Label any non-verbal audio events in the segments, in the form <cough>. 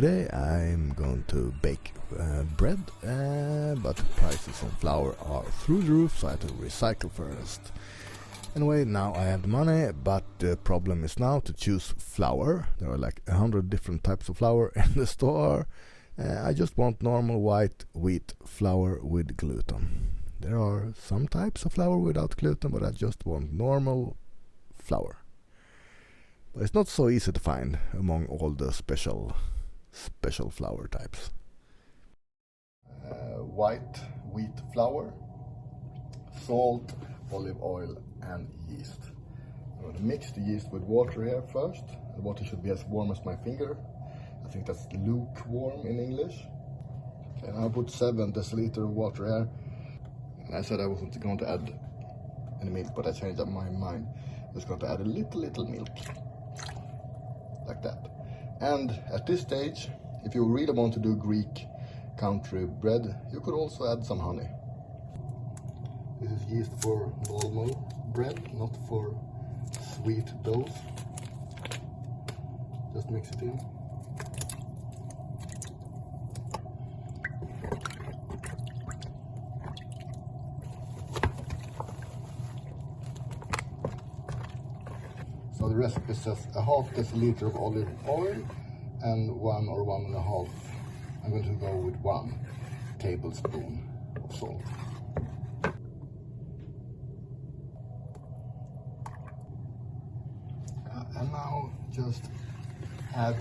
Today I'm going to bake uh, bread, uh, but prices on flour are through the roof, so I have to recycle first. Anyway, now I have the money, but the problem is now to choose flour. There are like a hundred different types of flour <laughs> in the store. Uh, I just want normal white wheat flour with gluten. There are some types of flour without gluten, but I just want normal flour. But it's not so easy to find among all the special special flour types. Uh, white wheat flour, salt, olive oil and yeast. I'm going to mix the yeast with water here first. The water should be as warm as my finger. I think that's lukewarm in English. Now I put 7 deciliter of water here. And I said I wasn't going to add any milk, but I changed up my mind. I was going to add a little, little milk. Like that. And at this stage, if you really want to do Greek country bread, you could also add some honey. This is yeast for normal bread, not for sweet doughs. Just mix it in. The recipe says a half deciliter of olive oil and one or one and a half. I'm going to go with one tablespoon of salt. Uh, and now just add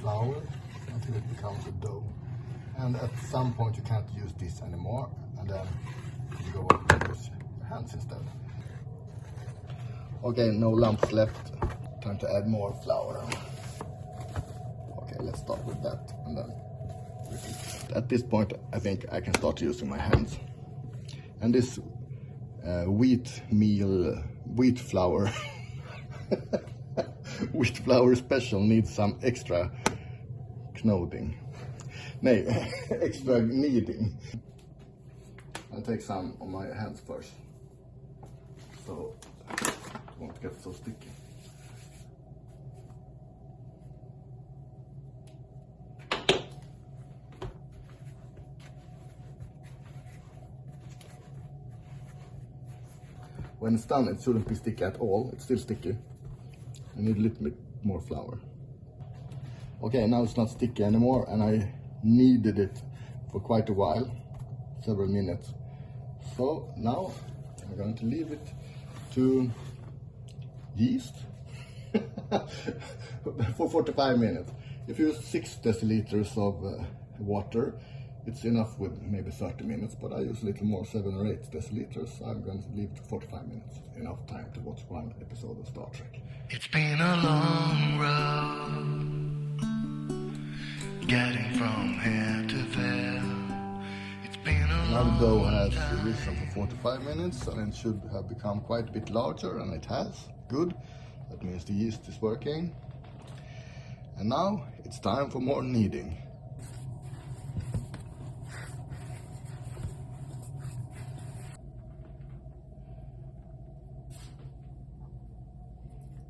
flour until it becomes a dough. And at some point you can't use this anymore and then you go on to use your hands instead. Okay, no lumps left. Time to add more flour. Okay, let's start with that and then repeat. At this point, I think I can start using my hands. And this uh, wheat meal, wheat flour, <laughs> wheat flour special needs some extra knoding. Nej, <laughs> extra kneading. I'll take some on my hands first. So won't get so sticky. When it's done, it shouldn't be sticky at all. It's still sticky. I need a little bit more flour. Okay, now it's not sticky anymore and I kneaded it for quite a while, several minutes. So now I'm going to leave it to yeast <laughs> for 45 minutes. If you use 6 deciliters of uh, water, it's enough with maybe 30 minutes, but I use a little more, 7 or 8 deciliters. I'm going to leave to 45 minutes. Enough time to watch one episode of Star Trek. It's been a long road getting from here dough has risen for 45 minutes and it should have become quite a bit larger and it has. Good. That means the yeast is working. And now it's time for more kneading.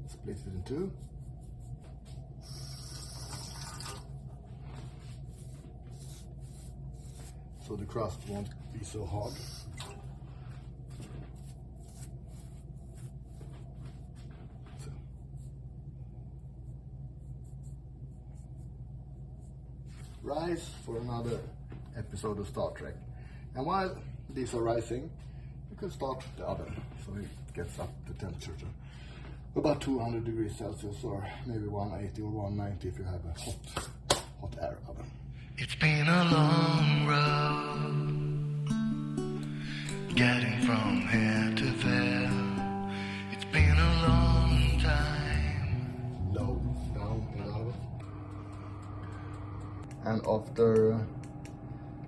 Split it in two. So the crust won't be so hard. Rise for another episode of Star Trek. And while these are rising, you can start the oven so it gets up to temperature to about 200 degrees Celsius or maybe 180 or 190 if you have a hot, hot air oven. It's been a long road getting from here to there. It's been a long time. And after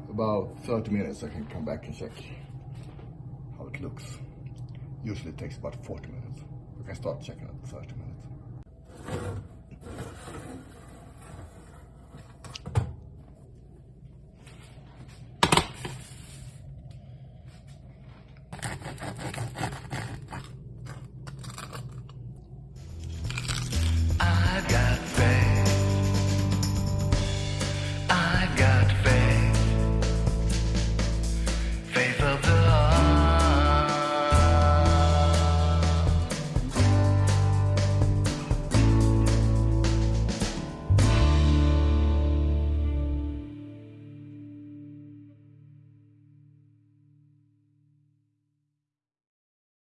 about 30 minutes I can come back and check how it looks. Usually it takes about 40 minutes. We can start checking at 30 minutes.